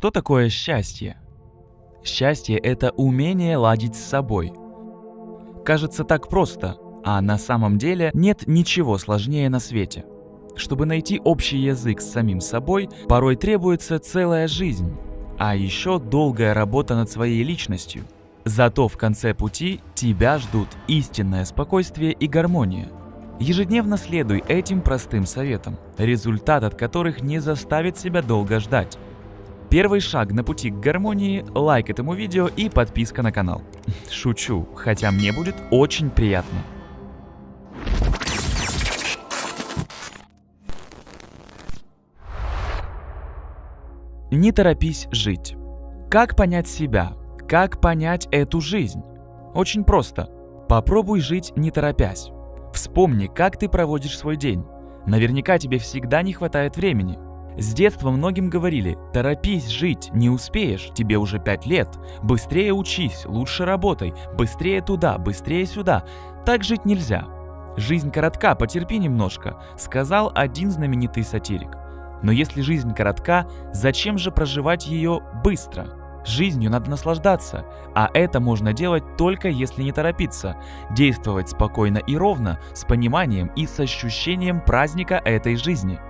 Что такое счастье? Счастье – это умение ладить с собой. Кажется так просто, а на самом деле нет ничего сложнее на свете. Чтобы найти общий язык с самим собой, порой требуется целая жизнь, а еще долгая работа над своей личностью. Зато в конце пути тебя ждут истинное спокойствие и гармония. Ежедневно следуй этим простым советам, результат от которых не заставит себя долго ждать. Первый шаг на пути к гармонии – лайк этому видео и подписка на канал. Шучу, хотя мне будет очень приятно. Не торопись жить. Как понять себя? Как понять эту жизнь? Очень просто. Попробуй жить не торопясь. Вспомни, как ты проводишь свой день. Наверняка тебе всегда не хватает времени – с детства многим говорили, торопись жить, не успеешь, тебе уже 5 лет, быстрее учись, лучше работай, быстрее туда, быстрее сюда. Так жить нельзя. Жизнь коротка, потерпи немножко, сказал один знаменитый сатирик. Но если жизнь коротка, зачем же проживать ее быстро? Жизнью надо наслаждаться, а это можно делать только если не торопиться, действовать спокойно и ровно, с пониманием и с ощущением праздника этой жизни –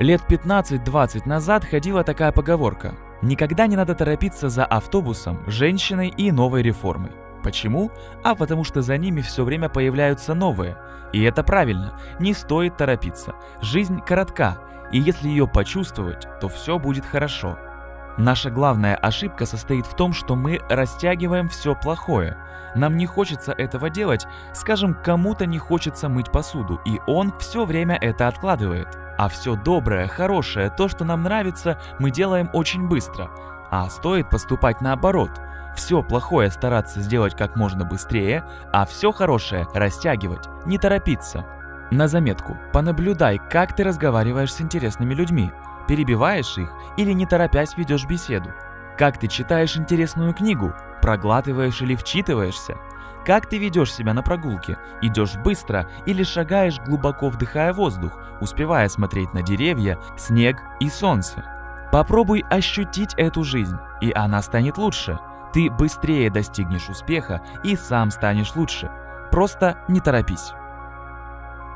Лет 15-20 назад ходила такая поговорка «Никогда не надо торопиться за автобусом, женщиной и новой реформой». Почему? А потому что за ними все время появляются новые. И это правильно, не стоит торопиться. Жизнь коротка, и если ее почувствовать, то все будет хорошо. Наша главная ошибка состоит в том, что мы растягиваем все плохое. Нам не хочется этого делать, скажем, кому-то не хочется мыть посуду, и он все время это откладывает. А все доброе, хорошее, то, что нам нравится, мы делаем очень быстро. А стоит поступать наоборот. Все плохое стараться сделать как можно быстрее, а все хорошее растягивать, не торопиться. На заметку, понаблюдай, как ты разговариваешь с интересными людьми. Перебиваешь их или не торопясь ведешь беседу. Как ты читаешь интересную книгу, проглатываешь или вчитываешься. Как ты ведешь себя на прогулке? Идешь быстро или шагаешь глубоко вдыхая воздух, успевая смотреть на деревья, снег и солнце? Попробуй ощутить эту жизнь, и она станет лучше. Ты быстрее достигнешь успеха и сам станешь лучше. Просто не торопись.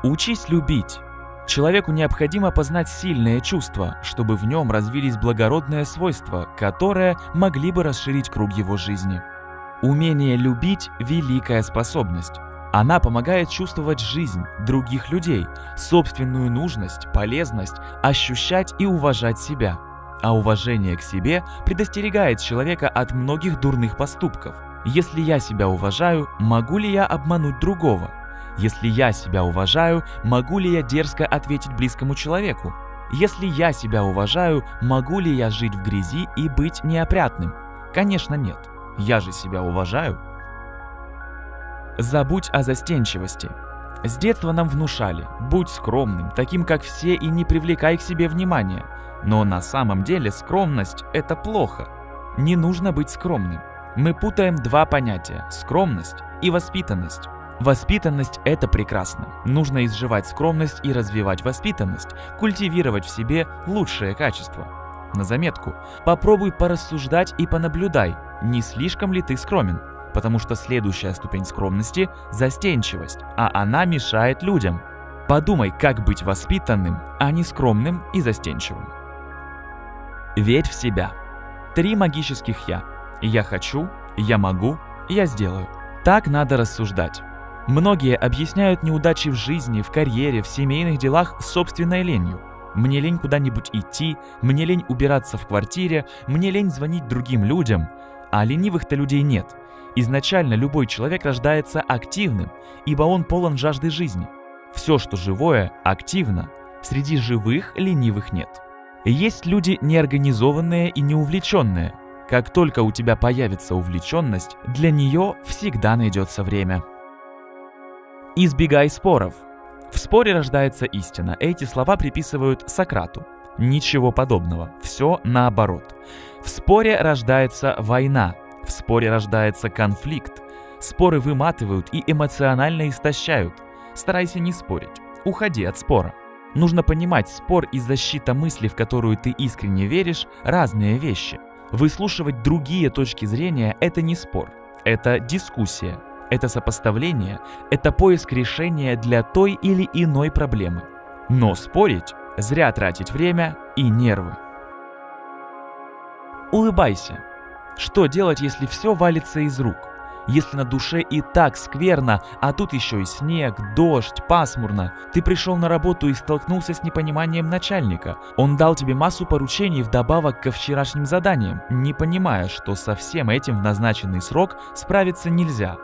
Учись любить. Человеку необходимо познать сильные чувства, чтобы в нем развились благородные свойства, которые могли бы расширить круг его жизни. Умение любить – великая способность. Она помогает чувствовать жизнь других людей, собственную нужность, полезность, ощущать и уважать себя. А уважение к себе предостерегает человека от многих дурных поступков. Если я себя уважаю, могу ли я обмануть другого? Если я себя уважаю, могу ли я дерзко ответить близкому человеку? Если я себя уважаю, могу ли я жить в грязи и быть неопрятным? Конечно нет. Я же себя уважаю. Забудь о застенчивости. С детства нам внушали, будь скромным, таким как все и не привлекай к себе внимания. Но на самом деле скромность – это плохо. Не нужно быть скромным. Мы путаем два понятия – скромность и воспитанность. Воспитанность – это прекрасно. Нужно изживать скромность и развивать воспитанность, культивировать в себе лучшие качества. На заметку, попробуй порассуждать и понаблюдай, не слишком ли ты скромен, потому что следующая ступень скромности – застенчивость, а она мешает людям. Подумай, как быть воспитанным, а не скромным и застенчивым. Верь в себя. Три магических «я». Я хочу, я могу, я сделаю. Так надо рассуждать. Многие объясняют неудачи в жизни, в карьере, в семейных делах собственной ленью. Мне лень куда-нибудь идти, мне лень убираться в квартире, мне лень звонить другим людям. А ленивых-то людей нет. Изначально любой человек рождается активным, ибо он полон жажды жизни. Все, что живое, активно. Среди живых ленивых нет. Есть люди неорганизованные и неувлеченные. Как только у тебя появится увлеченность, для нее всегда найдется время. Избегай споров. В споре рождается истина. Эти слова приписывают Сократу. Ничего подобного. Все наоборот. В споре рождается война. В споре рождается конфликт. Споры выматывают и эмоционально истощают. Старайся не спорить. Уходи от спора. Нужно понимать, спор и защита мысли, в которую ты искренне веришь, разные вещи. Выслушивать другие точки зрения – это не спор, это дискуссия, это сопоставление, это поиск решения для той или иной проблемы. Но спорить – зря тратить время и нервы. Улыбайся. Что делать, если все валится из рук? Если на душе и так скверно, а тут еще и снег, дождь, пасмурно. Ты пришел на работу и столкнулся с непониманием начальника. Он дал тебе массу поручений вдобавок ко вчерашним заданиям, не понимая, что со всем этим в назначенный срок справиться нельзя.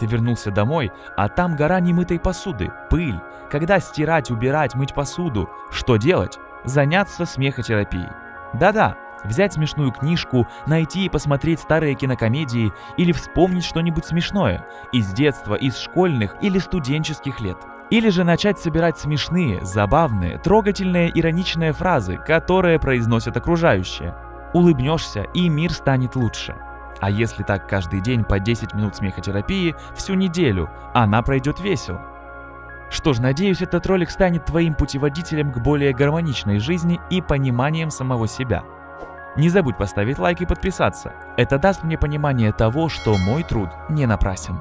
Ты вернулся домой, а там гора немытой посуды, пыль. Когда стирать, убирать, мыть посуду? Что делать? Заняться смехотерапией. Да-да, Взять смешную книжку, найти и посмотреть старые кинокомедии или вспомнить что-нибудь смешное из детства, из школьных или студенческих лет. Или же начать собирать смешные, забавные, трогательные, ироничные фразы, которые произносят окружающие. Улыбнешься, и мир станет лучше. А если так каждый день по 10 минут смехотерапии, всю неделю, она пройдет весело. Что ж, надеюсь, этот ролик станет твоим путеводителем к более гармоничной жизни и пониманием самого себя. Не забудь поставить лайк и подписаться. Это даст мне понимание того, что мой труд не напрасен.